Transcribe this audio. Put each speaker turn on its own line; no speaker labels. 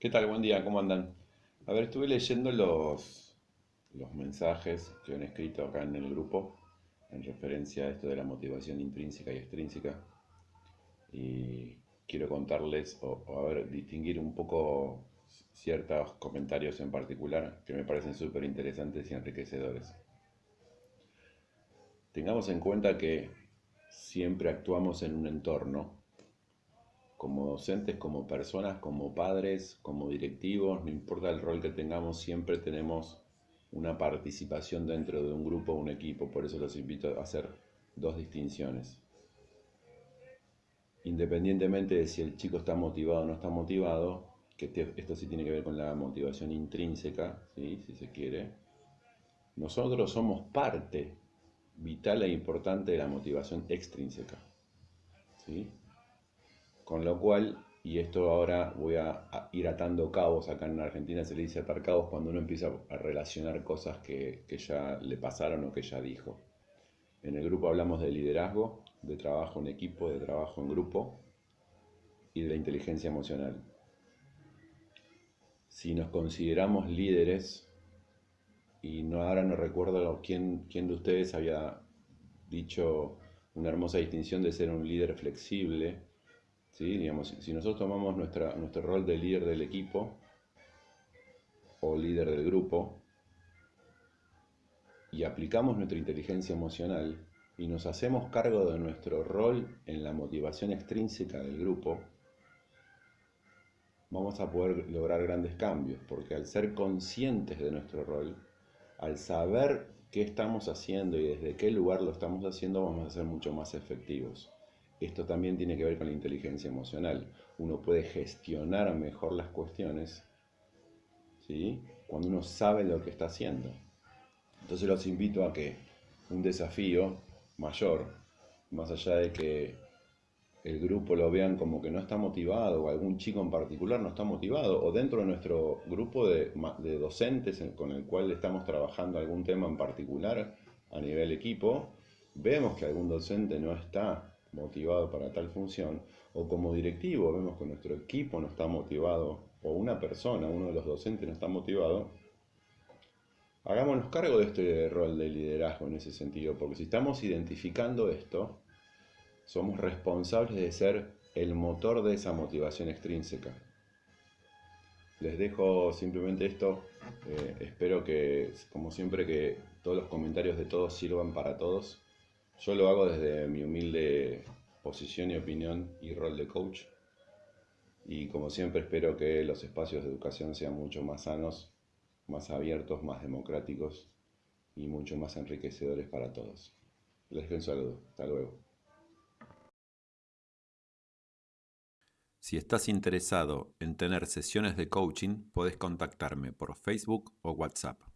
¿Qué tal? Buen día, ¿cómo andan? A ver, estuve leyendo los, los mensajes que han escrito acá en el grupo en referencia a esto de la motivación intrínseca y extrínseca. Y quiero contarles, o, a ver, distinguir un poco ciertos comentarios en particular que me parecen súper interesantes y enriquecedores. Tengamos en cuenta que siempre actuamos en un entorno como docentes, como personas, como padres, como directivos, no importa el rol que tengamos, siempre tenemos una participación dentro de un grupo o un equipo. Por eso los invito a hacer dos distinciones. Independientemente de si el chico está motivado o no está motivado, que esto sí tiene que ver con la motivación intrínseca, si se quiere, nosotros somos parte vital e importante de la motivación extrínseca. ¿sí? Con lo cual, y esto ahora voy a, ir atando cabos, acá en Argentina se le dice atar cabos cuando uno empieza a relacionar cosas que, ya le pasaron o que ya dijo. En el grupo hablamos de liderazgo, de trabajo en equipo, de trabajo en grupo y de la inteligencia emocional. Si nos consideramos líderes, y no, ahora no recuerdo quién, quién de ustedes había dicho una hermosa distinción de ser un líder flexible, Digamos, si nosotros tomamos nuestra, nuestro rol de líder del equipo o líder del grupo y aplicamos nuestra inteligencia emocional y nos hacemos cargo de nuestro rol en la motivación extrínseca del grupo, vamos a poder lograr grandes cambios, porque al ser conscientes de nuestro rol, al saber qué estamos haciendo y desde qué lugar lo estamos haciendo, vamos a ser mucho más efectivos. Esto también tiene que ver con la inteligencia emocional. Uno puede gestionar mejor las cuestiones ¿sí? cuando uno sabe lo que está haciendo. Entonces los invito a que un desafío mayor, más allá de que el grupo lo vean como que no está motivado, o algún chico en particular no está motivado, o dentro de nuestro grupo de, de docentes con el cual estamos trabajando algún tema en particular a nivel equipo, vemos que algún docente no está motivado para tal función, o como directivo vemos que nuestro equipo no está motivado, o una persona, uno de los docentes no está motivado, hagámonos cargo de este rol de liderazgo en ese sentido, porque si estamos identificando esto, somos responsables de ser el motor de esa motivación extrínseca. Les dejo simplemente esto, eh, espero que, como siempre, que todos los comentarios de todos sirvan para todos yo lo hago desde mi humilde posición y opinión y rol de coach. Y como siempre espero que los espacios de educación sean mucho más sanos, más abiertos, más democráticos y mucho más enriquecedores para todos. Les doy un saludo. Hasta luego.
Si estás interesado en tener sesiones de coaching, puedes contactarme por Facebook o WhatsApp.